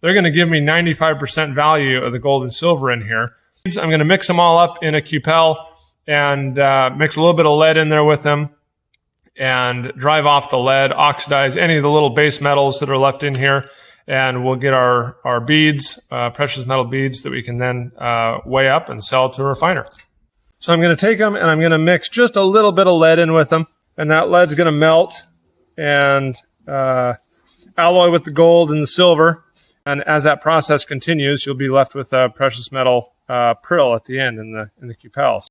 they're going to give me 95% value of the gold and silver in here. I'm going to mix them all up in a cupel and uh, mix a little bit of lead in there with them and drive off the lead, oxidize any of the little base metals that are left in here, and we'll get our, our beads, uh, precious metal beads that we can then uh, weigh up and sell to a refiner. So I'm going to take them and I'm going to mix just a little bit of lead in with them, and that lead's going to melt and uh, alloy with the gold and the silver. And as that process continues, you'll be left with a precious metal uh, prill at the end in the in the cupels.